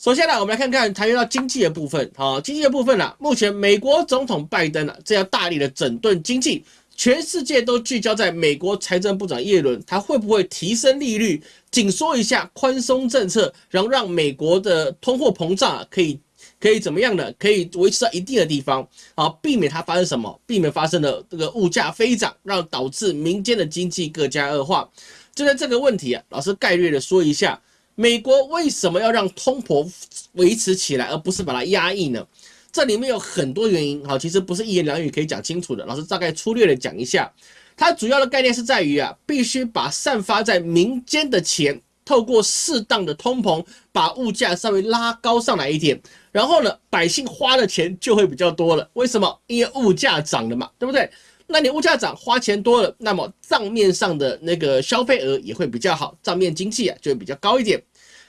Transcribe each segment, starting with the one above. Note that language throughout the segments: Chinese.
首先呢，我们来看看谈到经济的部分。好，经济的部分呢，目前美国总统拜登呢，这样大力的整顿经济，全世界都聚焦在美国财政部长耶伦，他会不会提升利率，紧缩一下宽松政策，然后让美国的通货膨胀啊可以可以怎么样呢？可以维持在一定的地方，好，避免它发生什么？避免发生的这个物价飞涨，让导致民间的经济更加恶化。就在这个问题啊，老师概略的说一下。美国为什么要让通膨维持起来，而不是把它压抑呢？这里面有很多原因，哈，其实不是一言两语可以讲清楚的。老师大概粗略的讲一下，它主要的概念是在于啊，必须把散发在民间的钱，透过适当的通膨，把物价稍微拉高上来一点，然后呢，百姓花的钱就会比较多了。为什么？因为物价涨了嘛，对不对？那你物价涨，花钱多了，那么账面上的那个消费额也会比较好，账面经济啊就会比较高一点。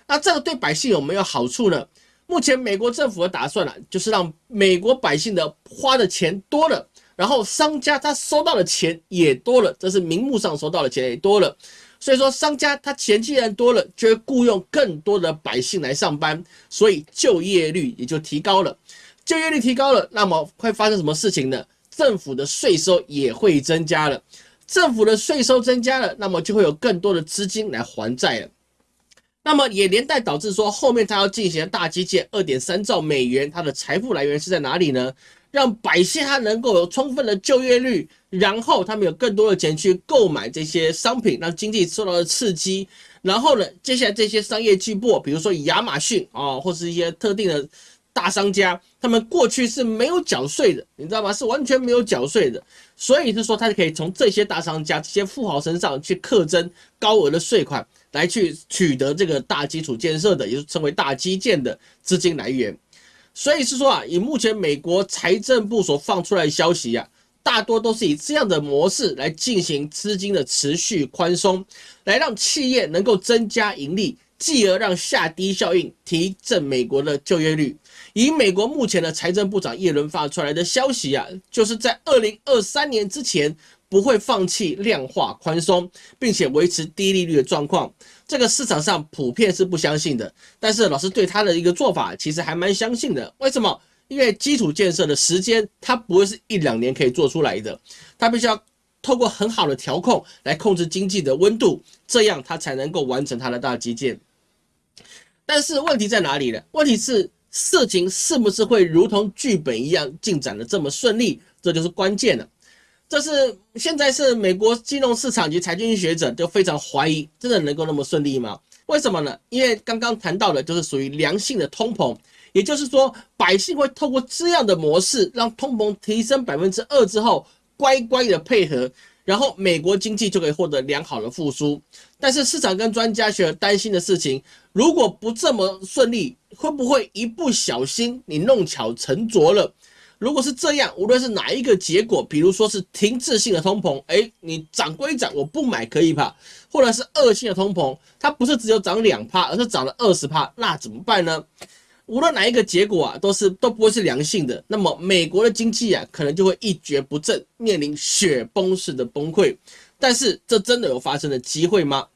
那这个对百姓有没有好处呢？目前美国政府的打算呢，就是让美国百姓的花的钱多了，然后商家他收到的钱也多了，这是名目上收到的钱也多了。所以说商家他钱既然多了，就会雇佣更多的百姓来上班，所以就业率也就提高了。就业率提高了，那么会发生什么事情呢？政府的税收也会增加了。政府的税收增加了，那么就会有更多的资金来还债了。那么也连带导致说，后面他要进行大基建，二点三兆美元，它的财富来源是在哪里呢？让百姓他能够有充分的就业率，然后他们有更多的钱去购买这些商品，让经济受到了刺激。然后呢，接下来这些商业巨擘，比如说亚马逊啊，或是一些特定的大商家，他们过去是没有缴税的，你知道吗？是完全没有缴税的。所以是说，他就可以从这些大商家、这些富豪身上去课征高额的税款。来去取得这个大基础建设的，也就称为大基建的资金来源。所以是说啊，以目前美国财政部所放出来的消息啊，大多都是以这样的模式来进行资金的持续宽松，来让企业能够增加盈利，继而让下低效应提振美国的就业率。以美国目前的财政部长耶伦发出来的消息啊，就是在二零二三年之前。不会放弃量化宽松，并且维持低利率的状况，这个市场上普遍是不相信的。但是老师对他的一个做法其实还蛮相信的。为什么？因为基础建设的时间它不会是一两年可以做出来的，它必须要透过很好的调控来控制经济的温度，这样它才能够完成它的大基建。但是问题在哪里呢？问题是事情是不是会如同剧本一样进展的这么顺利？这就是关键了。这是现在是美国金融市场及财经学者都非常怀疑，真的能够那么顺利吗？为什么呢？因为刚刚谈到的就是属于良性的通膨，也就是说百姓会透过这样的模式，让通膨提升百分之二之后，乖乖的配合，然后美国经济就可以获得良好的复苏。但是市场跟专家学者担心的事情，如果不这么顺利，会不会一不小心你弄巧成拙了？如果是这样，无论是哪一个结果，比如说是停滞性的通膨，哎，你涨归涨，我不买可以吧？或者是恶性的通膨，它不是只有涨两帕，而是涨了二十帕，那怎么办呢？无论哪一个结果啊，都是都不会是良性的。那么美国的经济啊，可能就会一蹶不振，面临雪崩式的崩溃。但是这真的有发生的机会吗？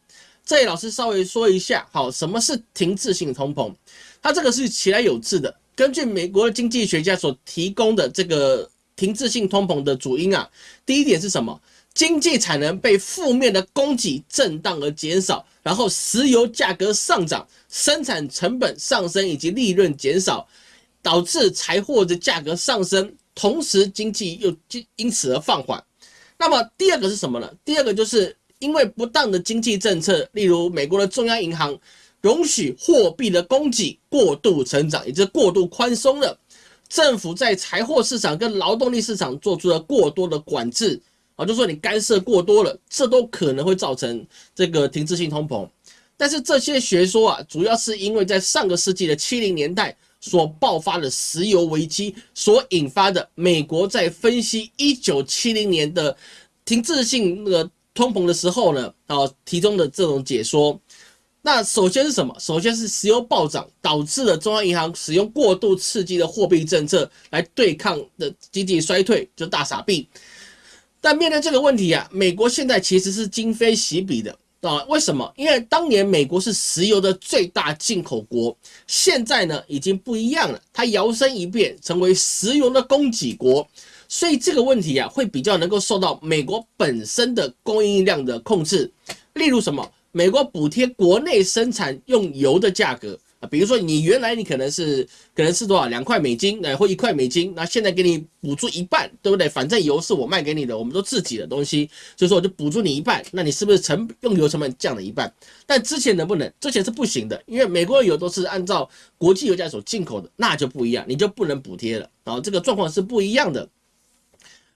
这里老师稍微说一下，好，什么是停滞性通膨？它这个是其来有致的。根据美国的经济学家所提供的这个停滞性通膨的主因啊，第一点是什么？经济产能被负面的供给震荡而减少，然后石油价格上涨，生产成本上升以及利润减少，导致财货的价格上升，同时经济又因因此而放缓。那么第二个是什么呢？第二个就是因为不当的经济政策，例如美国的中央银行。容许货币的供给过度成长，也就是过度宽松了。政府在财货市场跟劳动力市场做出了过多的管制啊，就说你干涉过多了，这都可能会造成这个停滞性通膨。但是这些学说啊，主要是因为在上个世纪的七零年代所爆发的石油危机所引发的。美国在分析一九七零年的停滞性那个通膨的时候呢，啊，提供的这种解说。那首先是什么？首先是石油暴涨，导致了中央银行使用过度刺激的货币政策来对抗的经济衰退，就大傻币。但面对这个问题啊，美国现在其实是今非昔比的。啊？为什么？因为当年美国是石油的最大进口国，现在呢已经不一样了，它摇身一变成为石油的供给国，所以这个问题啊会比较能够受到美国本身的供应量的控制。例如什么？美国补贴国内生产用油的价格。比如说你原来你可能是可能是多少两块美金，呃或一块美金，那现在给你补助一半，对不对？反正油是我卖给你的，我们都自己的东西，所以说我就补助你一半，那你是不是成用油成本降了一半？但之前能不能？之前是不行的，因为美国的油都是按照国际油价所进口的，那就不一样，你就不能补贴了，然后这个状况是不一样的。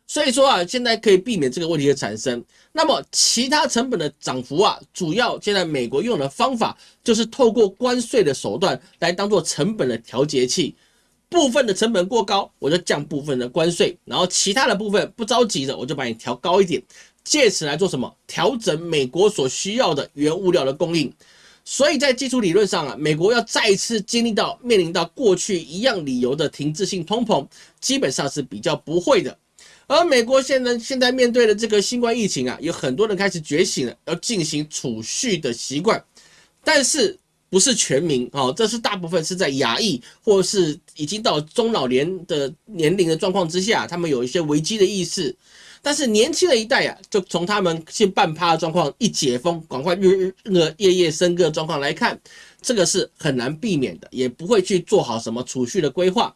所以说啊，现在可以避免这个问题的产生。那么其他成本的涨幅啊，主要现在美国用的方法就是透过关税的手段来当做成本的调节器。部分的成本过高，我就降部分的关税，然后其他的部分不着急的，我就把你调高一点，借此来做什么？调整美国所需要的原物料的供应。所以在基础理论上啊，美国要再一次经历到面临到过去一样理由的停滞性通膨，基本上是比较不会的。而美国现在现在面对的这个新冠疫情啊，有很多人开始觉醒了，要进行储蓄的习惯，但是不是全民啊？这是大部分是在亚裔或是已经到中老年的年龄的状况之下，他们有一些危机的意识。但是年轻的一代啊，就从他们现半趴的状况一解封，赶快日日夜夜笙歌的状况来看，这个是很难避免的，也不会去做好什么储蓄的规划。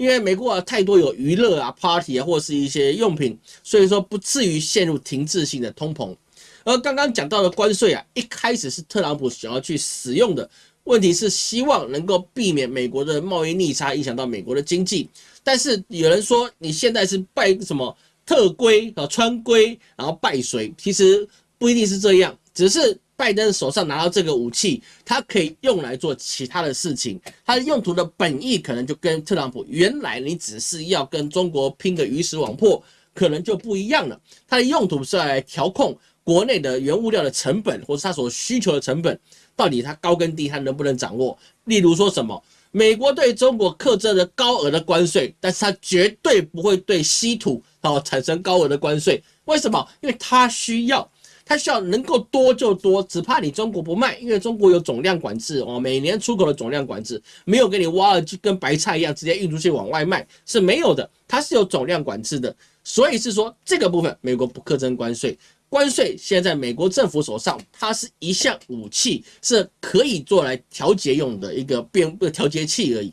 因为美国啊太多有娱乐啊、party 啊，或是一些用品，所以说不至于陷入停滞性的通膨。而刚刚讲到的关税啊，一开始是特朗普想要去使用的，问题是希望能够避免美国的贸易逆差影响到美国的经济。但是有人说你现在是拜什么特规啊、川规，然后拜谁？其实不一定是这样，只是。拜登手上拿到这个武器，他可以用来做其他的事情。他的用途的本意可能就跟特朗普原来你只是要跟中国拼个鱼死网破，可能就不一样了。他的用途是来调控国内的原物料的成本，或是他所需求的成本，到底它高跟低，他能不能掌握？例如说什么，美国对中国克征的高额的关税，但是它绝对不会对稀土哦产生高额的关税。为什么？因为它需要。它需要能够多就多，只怕你中国不卖，因为中国有总量管制哦，每年出口的总量管制没有给你挖了就跟白菜一样直接运出去往外卖是没有的，它是有总量管制的，所以是说这个部分美国不课征关税，关税现在美国政府手上，它是一项武器，是可以做来调节用的一个变不调节器而已。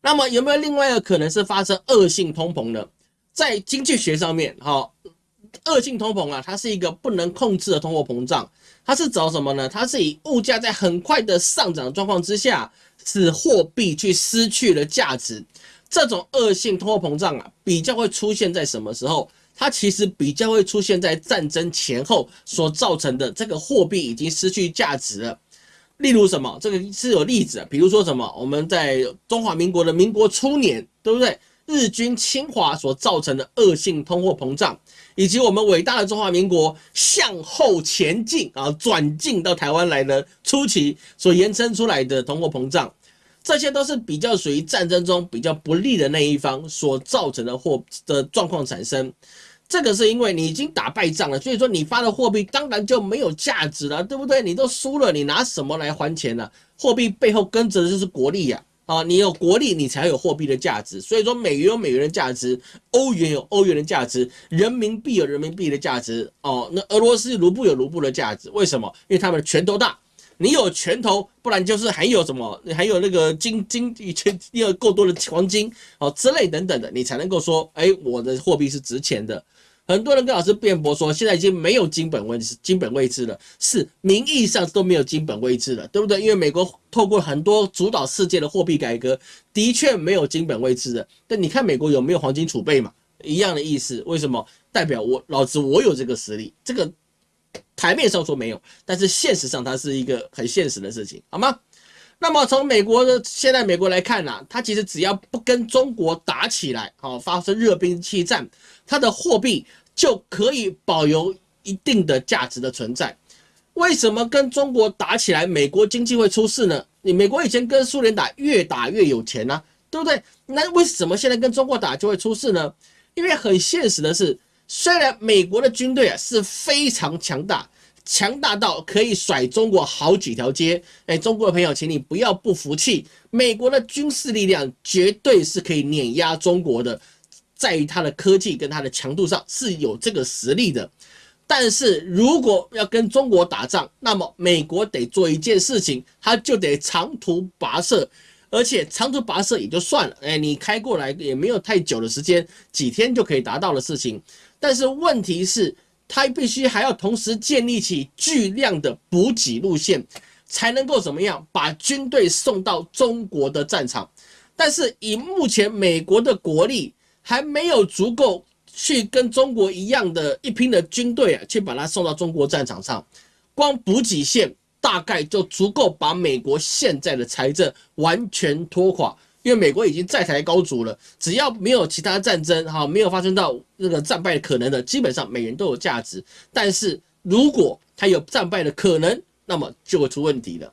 那么有没有另外一个可能是发生恶性通膨呢？在经济学上面，哈。恶性通膨啊，它是一个不能控制的通货膨胀。它是找什么呢？它是以物价在很快的上涨状况之下，使货币去失去了价值。这种恶性通货膨胀啊，比较会出现在什么时候？它其实比较会出现在战争前后所造成的这个货币已经失去价值了。例如什么？这个是有例子，比如说什么？我们在中华民国的民国初年，对不对？日军侵华所造成的恶性通货膨胀，以及我们伟大的中华民国向后前进啊，转进到台湾来的初期所延伸出来的通货膨胀，这些都是比较属于战争中比较不利的那一方所造成的货的状况产生。这个是因为你已经打败仗了，所以说你发的货币当然就没有价值了，对不对？你都输了，你拿什么来还钱呢？货币背后跟着的就是国力呀。啊你有国力，你才有货币的价值。所以说，美元有美元的价值，欧元有欧元的价值，人民币有人民币的价值。哦，那俄罗斯卢布有卢布的价值。为什么？因为他们的拳头大，你有拳头，不然就是还有什么，还有那个金金钱，你有够多的黄金哦之类等等的，你才能够说，哎，我的货币是值钱的。很多人跟老师辩驳说，现在已经没有金本位金本位制了，是名义上都没有金本位制了，对不对？因为美国透过很多主导世界的货币改革，的确没有金本位制的。但你看美国有没有黄金储备嘛？一样的意思。为什么？代表我老子我有这个实力。这个台面上说没有，但是现实上它是一个很现实的事情，好吗？那么从美国的现在美国来看呢，它其实只要不跟中国打起来，好发生热兵器战，它的货币。就可以保有一定的价值的存在。为什么跟中国打起来，美国经济会出事呢？你美国以前跟苏联打，越打越有钱呢，对不对？那为什么现在跟中国打就会出事呢？因为很现实的是，虽然美国的军队啊是非常强大，强大到可以甩中国好几条街。哎，中国的朋友，请你不要不服气，美国的军事力量绝对是可以碾压中国的，在于它的科技跟它的强度上是有这个实力的。但是如果要跟中国打仗，那么美国得做一件事情，他就得长途跋涉。而且长途跋涉也就算了，哎，你开过来也没有太久的时间，几天就可以达到的事情。但是问题是，他必须还要同时建立起巨量的补给路线，才能够怎么样把军队送到中国的战场。但是以目前美国的国力，还没有足够去跟中国一样的一拼的军队啊，去把它送到中国战场上，光补给线。大概就足够把美国现在的财政完全拖垮，因为美国已经债台高筑了。只要没有其他战争，哈，没有发生到那个战败可能的，基本上美元都有价值。但是如果它有战败的可能，那么就会出问题了。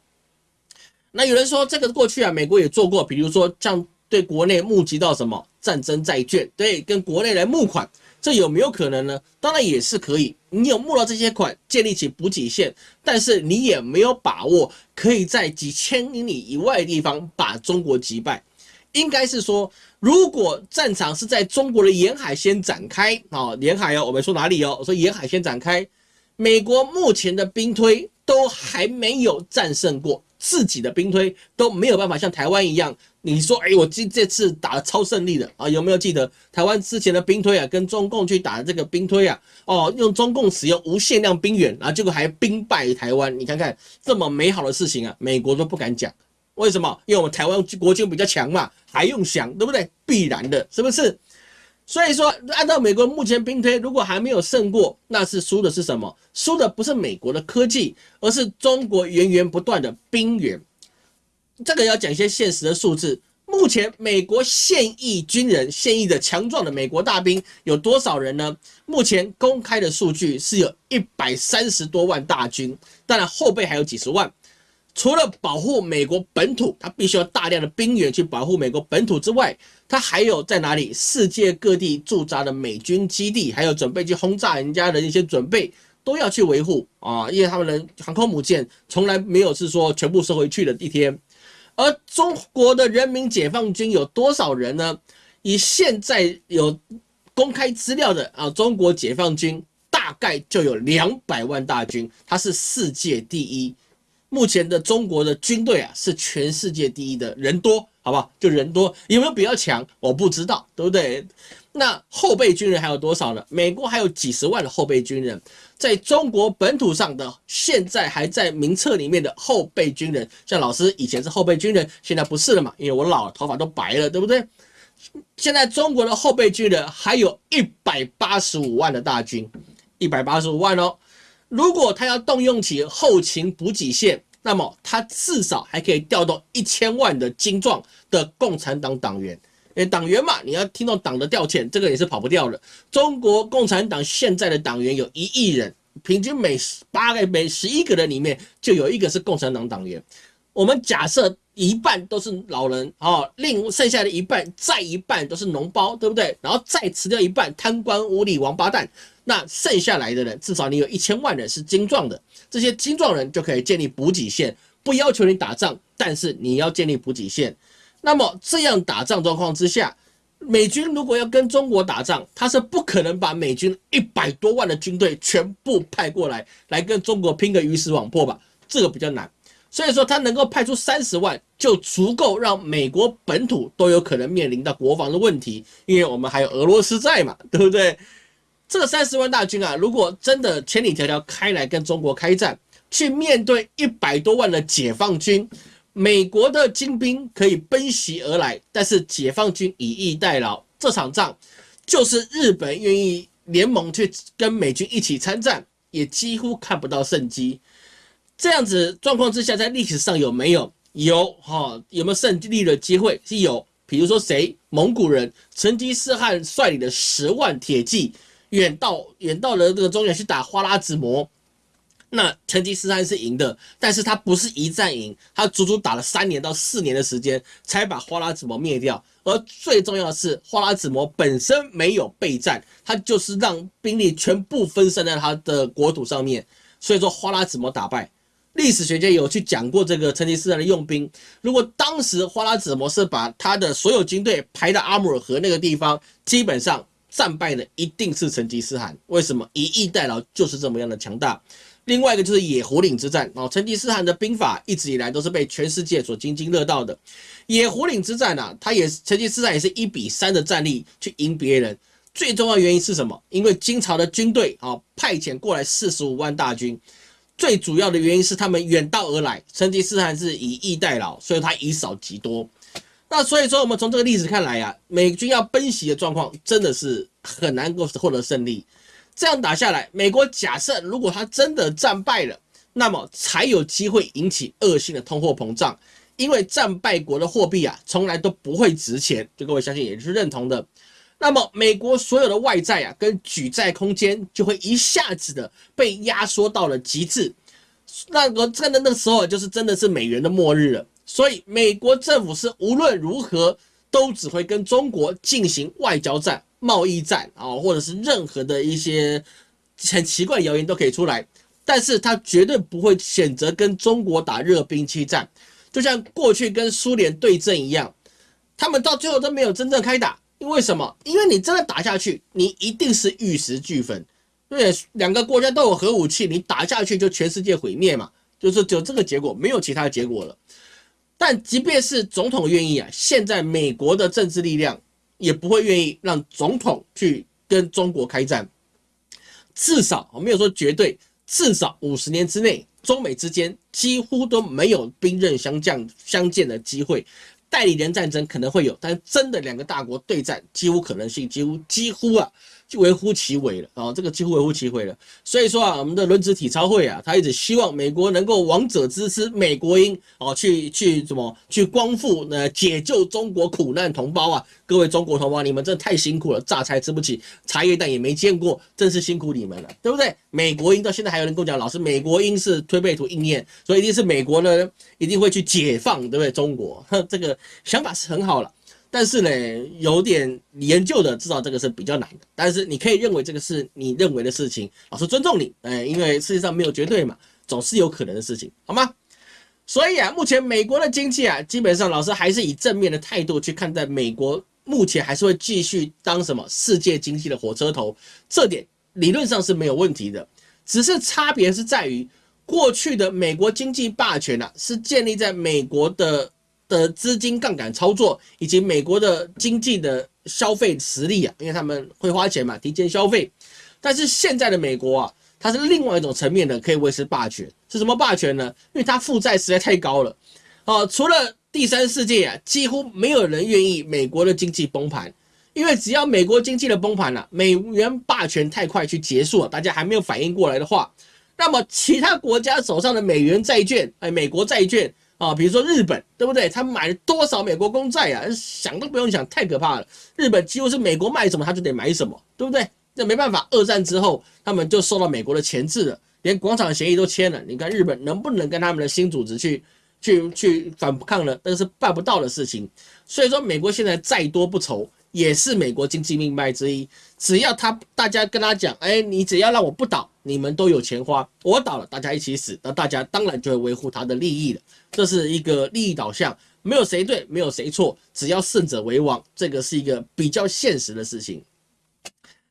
那有人说，这个过去啊，美国也做过，比如说像对国内募集到什么战争债券，对，跟国内来募款。这有没有可能呢？当然也是可以。你有募到这些款，建立起补给线，但是你也没有把握可以在几千英里以外的地方把中国击败。应该是说，如果战场是在中国的沿海先展开，啊，沿海哦，我们说哪里哦？我说沿海先展开。美国目前的兵推都还没有战胜过。自己的兵推都没有办法像台湾一样，你说，哎，我这这次打了超胜利的啊，有没有记得台湾之前的兵推啊，跟中共去打的这个兵推啊，哦，用中共使用无限量兵员，然后结果还兵败台湾，你看看这么美好的事情啊，美国都不敢讲，为什么？因为我们台湾国军比较强嘛，还用想，对不对？必然的，是不是？所以说，按照美国目前兵推，如果还没有胜过，那是输的是什么？输的不是美国的科技，而是中国源源不断的兵源。这个要讲一些现实的数字。目前美国现役军人、现役的强壮的美国大兵有多少人呢？目前公开的数据是有一百三十多万大军，当然后备还有几十万。除了保护美国本土，他必须要大量的兵员去保护美国本土之外，他还有在哪里世界各地驻扎的美军基地，还有准备去轰炸人家的一些准备，都要去维护啊，因为他们的航空母舰从来没有是说全部收回去的一天。而中国的人民解放军有多少人呢？以现在有公开资料的啊，中国解放军大概就有两百万大军，它是世界第一。目前的中国的军队啊，是全世界第一的人多，好不好？就人多，有没有比较强？我不知道，对不对？那后备军人还有多少呢？美国还有几十万的后备军人，在中国本土上的现在还在名册里面的后备军人，像老师以前是后备军人，现在不是了嘛？因为我老了，头发都白了，对不对？现在中国的后备军人还有一百八十五万的大军，一百八十五万哦。如果他要动用起后勤补给线，那么他至少还可以调动一千万的精壮的共产党党员。因为党员嘛，你要听到党的调遣，这个也是跑不掉的。中国共产党现在的党员有一亿人，平均每八个、每十一个人里面就有一个是共产党党员。我们假设一半都是老人啊，另剩下的一半再一半都是脓包，对不对？然后再辞掉一半贪官污吏王八蛋。那剩下来的人，至少你有一千万人是精壮的，这些精壮人就可以建立补给线，不要求你打仗，但是你要建立补给线。那么这样打仗状况之下，美军如果要跟中国打仗，他是不可能把美军一百多万的军队全部派过来，来跟中国拼个鱼死网破吧？这个比较难。所以说他能够派出三十万，就足够让美国本土都有可能面临到国防的问题，因为我们还有俄罗斯在嘛，对不对？这三十万大军啊，如果真的千里迢迢开来跟中国开战，去面对一百多万的解放军，美国的精兵可以奔袭而来，但是解放军以逸待劳，这场仗就是日本愿意联盟去跟美军一起参战，也几乎看不到胜机。这样子状况之下，在历史上有没有？有哈，有没有胜利的机会？是有，比如说谁？蒙古人成吉思汗率领的十万铁骑。远到远到了这个中原去打花剌子模，那成吉思汗是赢的，但是他不是一战赢，他足足打了三年到四年的时间才把花剌子模灭掉。而最重要的是，花剌子模本身没有备战，他就是让兵力全部分散在他的国土上面。所以说花剌子模打败。历史学家有去讲过这个成吉思汗的用兵，如果当时花剌子模是把他的所有军队排到阿姆尔河那个地方，基本上战败的一定是成吉思汗。为什么？以逸待劳就是这么样的强大。另外一个就是野狐岭之战哦，成吉思汗的兵法一直以来都是被全世界所津津乐道的。野狐岭之战啊，他也成吉思汗也是一比三的战力去赢别人。最重要原因是什么？因为金朝的军队啊派遣过来四十五万大军，最主要的原因是他们远道而来，成吉思汗是以逸待劳，所以他以少击多。那所以说，我们从这个例子看来呀，美军要奔袭的状况真的是很难够获得胜利。这样打下来，美国假设如果他真的战败了，那么才有机会引起恶性的通货膨胀，因为战败国的货币啊，从来都不会值钱。这各位相信也是认同的。那么美国所有的外债啊，跟举债空间就会一下子的被压缩到了极致。那个真的那个时候，就是真的是美元的末日了。所以美国政府是无论如何都只会跟中国进行外交战。贸易战啊，或者是任何的一些很奇怪谣言都可以出来，但是他绝对不会选择跟中国打热兵器战，就像过去跟苏联对阵一样，他们到最后都没有真正开打，因为什么？因为你真的打下去，你一定是玉石俱焚，对，两个国家都有核武器，你打下去就全世界毁灭嘛，就是只有这个结果，没有其他结果了。但即便是总统愿意啊，现在美国的政治力量。也不会愿意让总统去跟中国开战，至少我没有说绝对，至少五十年之内，中美之间几乎都没有兵刃相将相见的机会。代理人战争可能会有，但真的两个大国对战，几乎可能性几乎几乎啊。就微乎其微了啊，这个几乎微乎其微了。所以说啊，我们的轮值体操会啊，他一直希望美国能够王者之师美国鹰哦，去去什么去光复呃解救中国苦难同胞啊！各位中国同胞，你们真的太辛苦了，榨菜吃不起，茶叶蛋也没见过，真是辛苦你们了，对不对？美国鹰到现在还有人跟我讲，老师，美国鹰是推背图应验，所以一定是美国呢一定会去解放，对不对？中国，哼这个想法是很好了。但是呢，有点研究的知道这个是比较难的。但是你可以认为这个是你认为的事情，老师尊重你，哎，因为世界上没有绝对嘛，总是有可能的事情，好吗？所以啊，目前美国的经济啊，基本上老师还是以正面的态度去看待美国，目前还是会继续当什么世界经济的火车头，这点理论上是没有问题的。只是差别是在于，过去的美国经济霸权啊，是建立在美国的。的资金杠杆操作，以及美国的经济的消费实力啊，因为他们会花钱嘛，提前消费。但是现在的美国啊，它是另外一种层面的可以维持霸权，是什么霸权呢？因为它负债实在太高了。哦，除了第三世界啊，几乎没有人愿意美国的经济崩盘，因为只要美国经济的崩盘了，美元霸权太快去结束了，大家还没有反应过来的话，那么其他国家手上的美元债券，哎，美国债券。啊，比如说日本，对不对？他买了多少美国公债啊？想都不用想，太可怕了。日本几乎是美国卖什么，他就得买什么，对不对？那没办法，二战之后，他们就受到美国的钳制了，连广场协议都签了。你看日本能不能跟他们的新组织去、去、去反抗呢？那是办不到的事情。所以说，美国现在再多不愁。也是美国经济命脉之一。只要他大家跟他讲，哎，你只要让我不倒，你们都有钱花。我倒了，大家一起死，那大家当然就会维护他的利益了。这是一个利益导向，没有谁对，没有谁错，只要胜者为王，这个是一个比较现实的事情。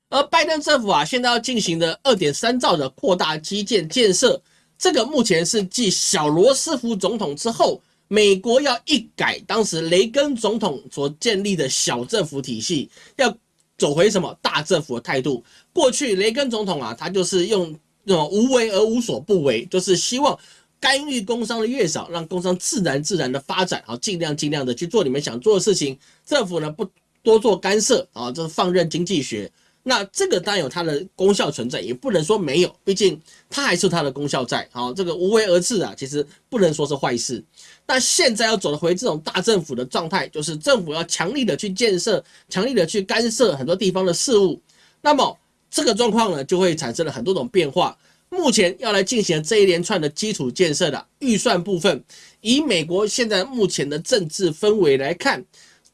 而拜登政府啊，现在要进行的二点三兆的扩大基建建设，这个目前是继小罗斯福总统之后。美国要一改当时雷根总统所建立的小政府体系，要走回什么大政府的态度？过去雷根总统啊，他就是用那种无为而无所不为，就是希望干预工商的越少，让工商自然自然的发展，好尽量尽量的去做你们想做的事情，政府呢不多做干涉啊，这是放任经济学。那这个当然有它的功效存在，也不能说没有，毕竟它还是它的功效在。好，这个无为而治啊，其实不能说是坏事。那现在要走回这种大政府的状态，就是政府要强力的去建设，强力的去干涉很多地方的事务。那么这个状况呢，就会产生了很多种变化。目前要来进行这一连串的基础建设的预算部分，以美国现在目前的政治氛围来看，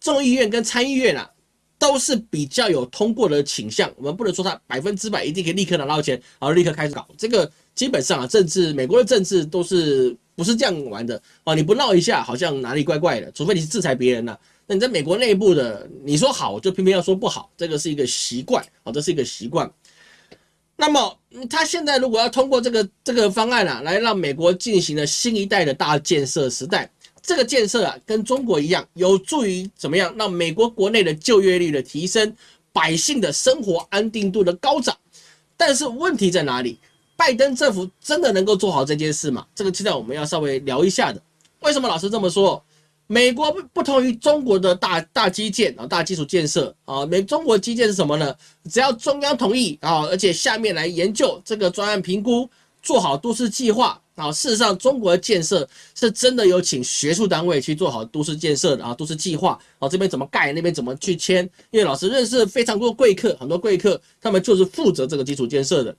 众议院跟参议院啊。都是比较有通过的倾向，我们不能说它百分之百一定可以立刻拿到钱，然后立刻开始搞这个，基本上啊，政治美国的政治都是不是这样玩的哦？你不闹一下，好像哪里怪怪的，除非你是制裁别人呢。那你在美国内部的，你说好就偏偏要说不好，这个是一个习惯啊，这是一个习惯。那么他现在如果要通过这个这个方案啊，来让美国进行了新一代的大建设时代，这个建设啊，跟中国一样，有助于怎么样让美国国内的就业率的提升，百姓的生活安定度的高涨。但是问题在哪里？拜登政府真的能够做好这件事吗？这个期待我们要稍微聊一下的。为什么老师这么说？美国不不同于中国的大大基建啊，大基础建设啊，美中国基建是什么呢？只要中央同意啊，而且下面来研究这个专案评估，做好都市计划啊。事实上，中国的建设是真的有请学术单位去做好都市建设的啊，都市计划啊，这边怎么盖，那边怎么去签。因为老师认识非常多贵客，很多贵客他们就是负责这个基础建设的，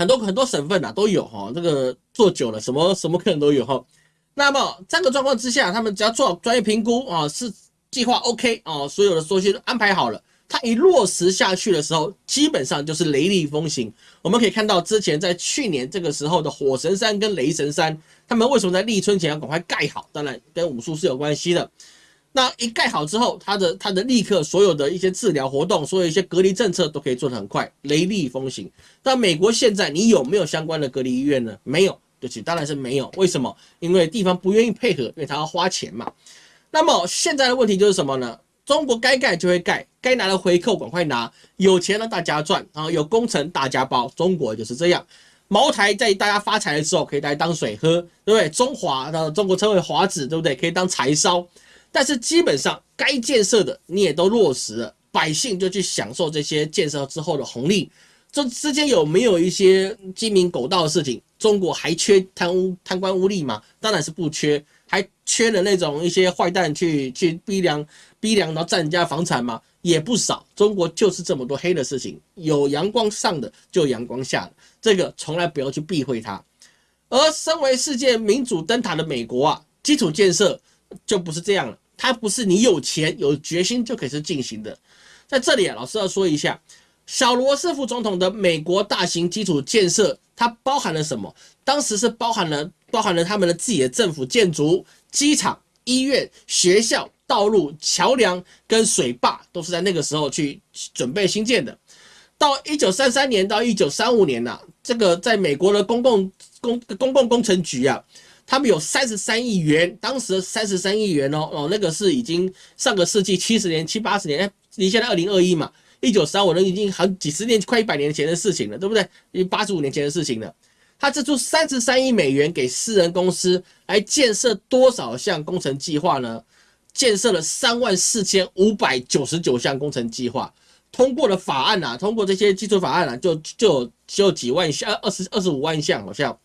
很多很多省份啊都有哈，这个做久了，什么什么客人都有哈。那么这个状况之下，他们只要做好专业评估啊，是计划 OK 啊，所有的东西都安排好了，它一落实下去的时候，基本上就是雷厉风行。我们可以看到之前在去年这个时候的火神山跟雷神山，他们为什么在立春前要赶快盖好？当然跟武术是有关系的。那一盖好之后，它的它的立刻所有的一些治疗活动，所有一些隔离政策都可以做得很快，雷厉风行。那美国现在你有没有相关的隔离医院呢？没有。对不起，当然是没有。为什么？因为地方不愿意配合，因为他要花钱嘛。那么现在的问题就是什么呢？中国该盖就会盖，该拿的回扣赶快拿，有钱让大家赚啊，有工程大家包。中国就是这样，茅台在大家发财的时候可以来当水喝，对不对？中华的中国称为华子，对不对？可以当柴烧。但是基本上该建设的你也都落实了，百姓就去享受这些建设之后的红利。这之间有没有一些鸡鸣狗盗的事情？中国还缺贪污、贪官污吏吗？当然是不缺，还缺了那种一些坏蛋去去逼良、逼良，然后占人家房产吗？也不少。中国就是这么多黑的事情，有阳光上的就阳光下的，这个从来不要去避讳它。而身为世界民主灯塔的美国啊，基础建设就不是这样了，它不是你有钱有决心就可以是进行的。在这里啊，老师要说一下。小罗斯福总统的美国大型基础建设，它包含了什么？当时是包含了包含了他们的自己的政府建筑、机场、医院、学校、道路、桥梁跟水坝，都是在那个时候去准备新建的。到一九三三年到一九三五年呐，这个在美国的公共公公共工程局啊，他们有三十三亿元，当时三十三亿元哦哦，那个是已经上个世纪七十年七八十年，离现在二零二一嘛。一九三五年已经好几十年，快一百年前的事情了，对不对？已经八十五年前的事情了。他支出三十三亿美元给私人公司来建设多少项工程计划呢？建设了三万四千五百九十九项工程计划，通过了法案啊，通过这些基础法案啊，就就就几万项，二十二十五万项好像。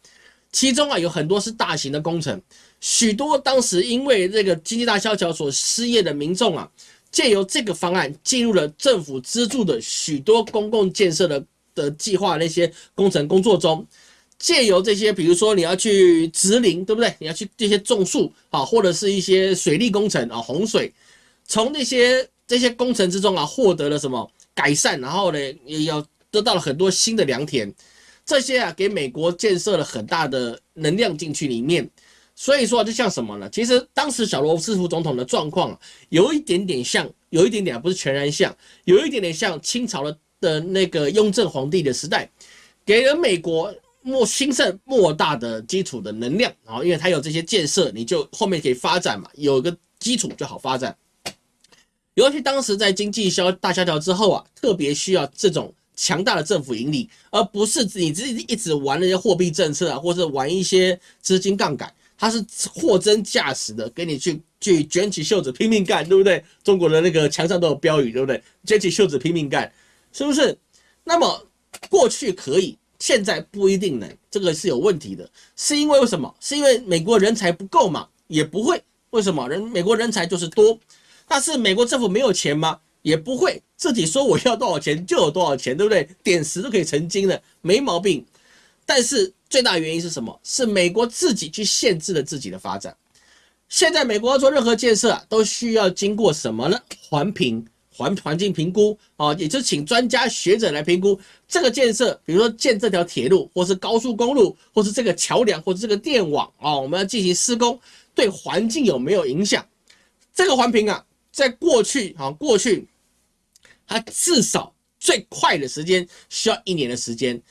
其中啊，有很多是大型的工程，许多当时因为这个经济大萧条所失业的民众啊。借由这个方案进入了政府资助的许多公共建设的的计划那些工程工作中，借由这些，比如说你要去植林，对不对？你要去这些种树啊，或者是一些水利工程啊，洪水，从那些这些工程之中啊，获得了什么改善？然后呢，也要得到了很多新的良田，这些啊，给美国建设了很大的能量进去里面。所以说，就像什么呢？其实当时小罗斯福总统的状况有一点点像，有一点点不是全然像，有一点点像清朝的的那个雍正皇帝的时代，给了美国莫兴盛莫大的基础的能量啊，因为它有这些建设，你就后面可以发展嘛，有个基础就好发展。尤其当时在经济萧大萧条之后啊，特别需要这种强大的政府盈利，而不是你自己一直玩那些货币政策啊，或者玩一些资金杠杆。他是货真价实的，给你去去卷起袖子拼命干，对不对？中国的那个墙上都有标语，对不对？卷起袖子拼命干，是不是？那么过去可以，现在不一定能，这个是有问题的。是因为为什么？是因为美国人才不够嘛？也不会。为什么？人美国人才就是多，但是美国政府没有钱吗？也不会。自己说我要多少钱就有多少钱，对不对？点石都可以成金的，没毛病。但是。最大原因是什么？是美国自己去限制了自己的发展。现在美国要做任何建设啊，都需要经过什么呢？环评。环环境评估啊，也就请专家学者来评估这个建设，比如说建这条铁路，或是高速公路，或是这个桥梁，或者这个电网啊，我们要进行施工，对环境有没有影响？这个环评啊，在过去啊，过去它至少最快的时间需要一年的时间，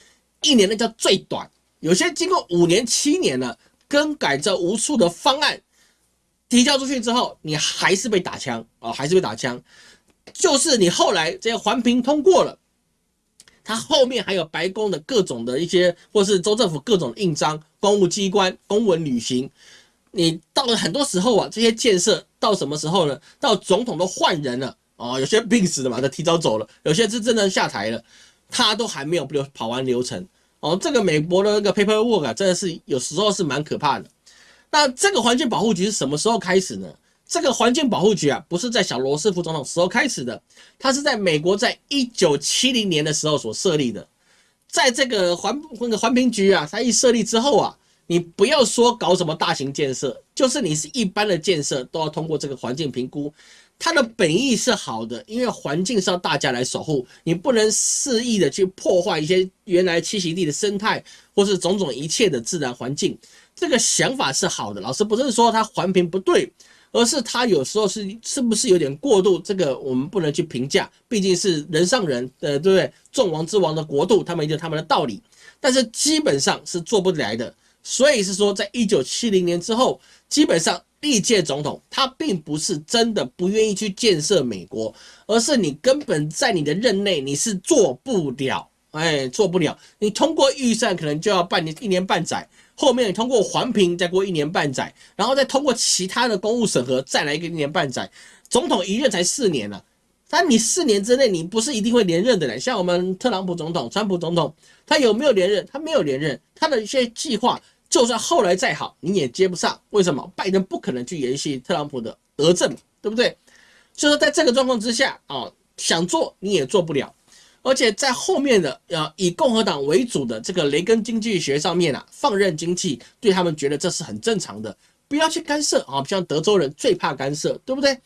一年那叫最短，有些经过五年、七年了，更改这无数的方案。提交出去之后，你还是被打枪啊，还是被打枪。就是你后来这些环评通过了，它后面还有白宫的各种的一些，或是州政府各种印章、公务机关公文履行。你到了很多时候啊，这些建设到什么时候呢？到总统都换人了哦，有些病死的嘛，他提早走了；有些是真的下台了，他都还没有流跑完流程哦。这个美国的那个 paperwork 啊，真的是有时候是蛮可怕的。那这个环境保护局是什么时候开始呢？这个环境保护局啊，不是在小罗斯福总统时候开始的，它是在美国在一九七零年的时候所设立的。在这个环那个环评局啊，它一设立之后啊，你不要说搞什么大型建设，就是你是一般的建设，都要通过这个环境评估。它的本意是好的，因为环境是要大家来守护，你不能肆意的去破坏一些原来栖息地的生态，或是种种一切的自然环境。这个想法是好的，老师不是说他环评不对，而是他有时候是是不是有点过度？这个我们不能去评价，毕竟是人上人，呃，对不对？众王之王的国度，他们有他们的道理，但是基本上是做不来的。所以是说，在一九七零年之后，基本上历届总统他并不是真的不愿意去建设美国，而是你根本在你的任内你是做不了，哎，做不了。你通过预算可能就要半年、一年半载。后面通过环评再过一年半载，然后再通过其他的公务审核，再来一个一年半载。总统一任才四年了，但你四年之内你不是一定会连任的嘞。像我们特朗普总统、川普总统，他有没有连任？他没有连任，他的一些计划就算后来再好，你也接不上。为什么？拜登不可能去延续特朗普的德政，对不对？所以说，在这个状况之下啊，想做你也做不了。而且在后面的呃以共和党为主的这个雷根经济学上面啊，放任经济，对他们觉得这是很正常的，不要去干涉啊。像德州人最怕干涉，对不对？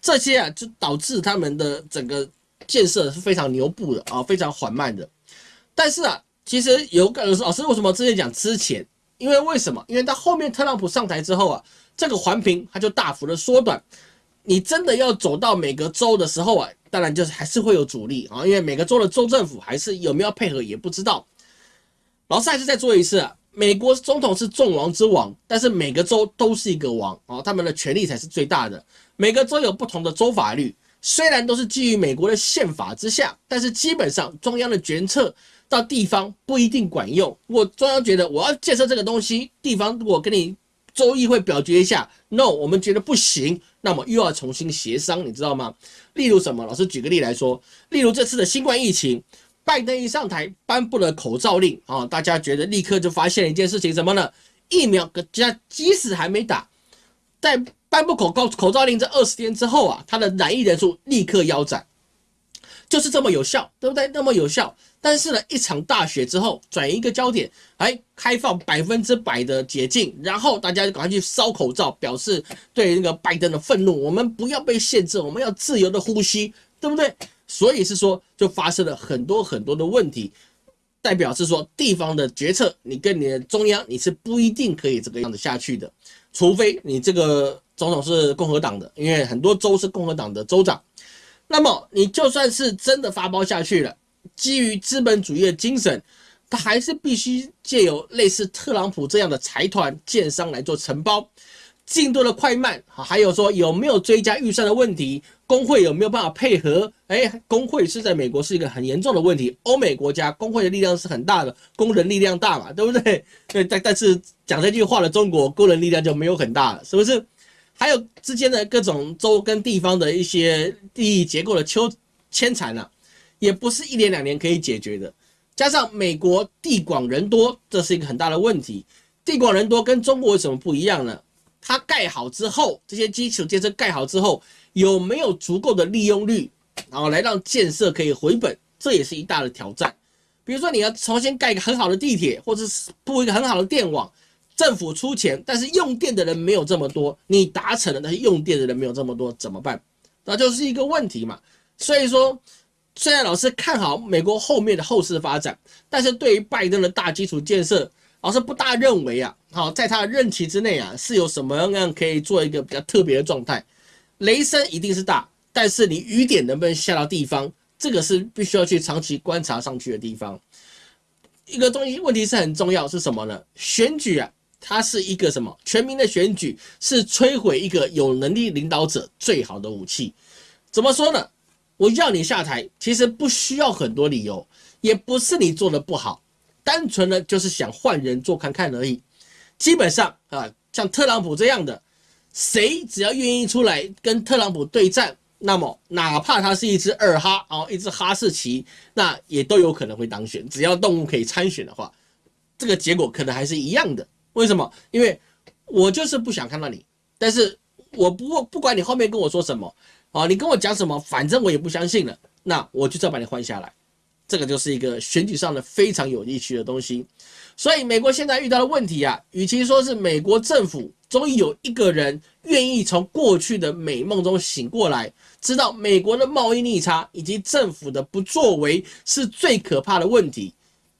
这些啊就导致他们的整个建设是非常牛步的啊，非常缓慢的。但是啊，其实有个老师为什么之前讲之前？因为为什么？因为到后面特朗普上台之后啊，这个环评它就大幅的缩短。你真的要走到每个州的时候啊。当然就是还是会有阻力啊，因为每个州的州政府还是有没有配合也不知道。老师还是再做一次，啊美国总统是众王之王，但是每个州都是一个王啊，他们的权力才是最大的。每个州有不同的州法律，虽然都是基于美国的宪法之下，但是基本上中央的决策到地方不一定管用。如果中央觉得我要建设这个东西，地方如果跟你州议会表决一下，no，我们觉得不行。那么又要重新协商，你知道吗？例如什么？老师举个例来说，例如这次的新冠疫情，拜登一上台颁布了口罩令啊，大家觉得立刻就发现了一件事情，什么呢？疫苗加即使还没打，在颁布口告口罩令这二十天之后啊，他的染疫人数立刻腰斩，就是这么有效，对不对？那么有效。但是呢，一场大雪之后，转移一个焦点，哎，开放百分之百的解禁，然后大家就赶快去烧口罩，表示对那个拜登的愤怒。我们不要被限制，我们要自由的呼吸，对不对？所以是说，就发生了很多很多的问题，代表是说，地方的决策，你跟你的中央，你是不一定可以这个样子下去的，除非你这个总统是共和党的，因为很多州是共和党的州长，那么你就算是真的发包下去了。基于资本主义的精神，他还是必须借由类似特朗普这样的财团建商来做承包，进度的快慢，还有说有没有追加预算的问题，工会有没有办法配合？哎，工会是在美国是一个很严重的问题，欧美国家工会的力量是很大的，工人力量大嘛，对不对？对，但但是讲这句话的中国工人力量就没有很大了，是不是？还有之间的各种州跟地方的一些利益结构的纠牵缠呢？也不是一年两年可以解决的，加上美国地广人多，这是一个很大的问题。地广人多跟中国有什么不一样呢？它盖好之后，这些基础建设盖好之后，有没有足够的利用率，然后来让建设可以回本，这也是一大的挑战。比如说你要重新盖一个很好的地铁，或者是铺一个很好的电网，政府出钱，但是用电的人没有这么多，你达成了，但是用电的人没有这么多，怎么办？那就是一个问题嘛。所以说，虽然老师看好美国后面的后市发展，但是对于拜登的大基础建设，老师不大认为啊，好，在他的任期之内啊，是有什么样可以做一个比较特别的状态。雷声一定是大，但是你雨点能不能下到地方，这个是必须要去长期观察上去的地方。一个东西问题是很重要，是什么呢？选举啊，它是一个什么？全民的选举是摧毁一个有能力领导者最好的武器。怎么说呢？我要你下台，其实不需要很多理由，也不是你做的不好，单纯的就是想换人做看看而已。基本上啊，像特朗普这样的，谁只要愿意出来跟特朗普对战，那么哪怕他是一只二哈啊，一只哈士奇，那也都有可能会当选。只要动物可以参选的话，这个结果可能还是一样的。为什么？因为我就是不想看到你，但是我不不管你后面跟我说什么。啊，你跟我讲什么，反正我也不相信了。那我就再把你换下来，这个就是一个选举上的非常有意趣的东西。所以美国现在遇到的问题啊，与其说是美国政府终于有一个人愿意从过去的美梦中醒过来，知道美国的贸易逆差以及政府的不作为是最可怕的问题。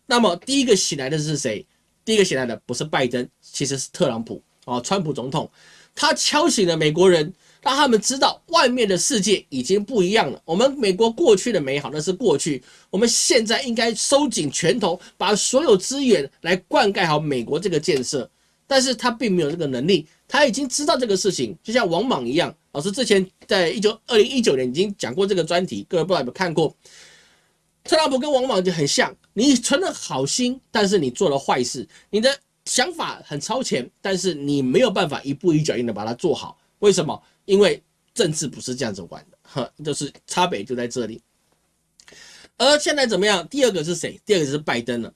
那么第一个醒来的是谁？第一个醒来的不是拜登，其实是特朗普啊，川普总统，他敲醒了美国人。让他们知道外面的世界已经不一样了。我们美国过去的美好那是过去，我们现在应该收紧拳头，把所有资源来灌溉好美国这个建设。但是他并没有这个能力，他已经知道这个事情，就像王莽一样。老师之前在一九二零一九年已经讲过这个专题，各位不知道有没有看过？特朗普跟王莽就很像，你存了好心，但是你做了坏事，你的想法很超前，但是你没有办法一步一脚印的把它做好。为什么？因为政治不是这样子玩的，哈，就是差别就在这里。而现在怎么样？第二个是谁？第二个是拜登了。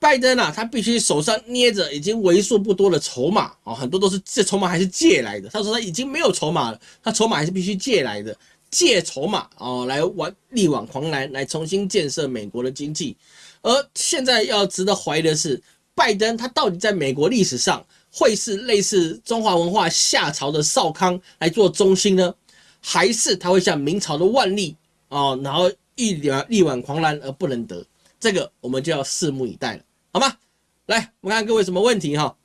拜登啊，他必须手上捏着已经为数不多的筹码啊，很多都是这筹码还是借来的。他说他已经没有筹码了，他筹码还是必须借来的，借筹码啊来玩力挽狂澜，来重新建设美国的经济。而现在要值得怀疑的是，拜登他到底在美国历史上？会是类似中华文化夏朝的少康来做中心呢，还是他会像明朝的万历哦，然后一两力挽狂澜而不能得？这个我们就要拭目以待了，好吗？来，我们看各位什么问题哈？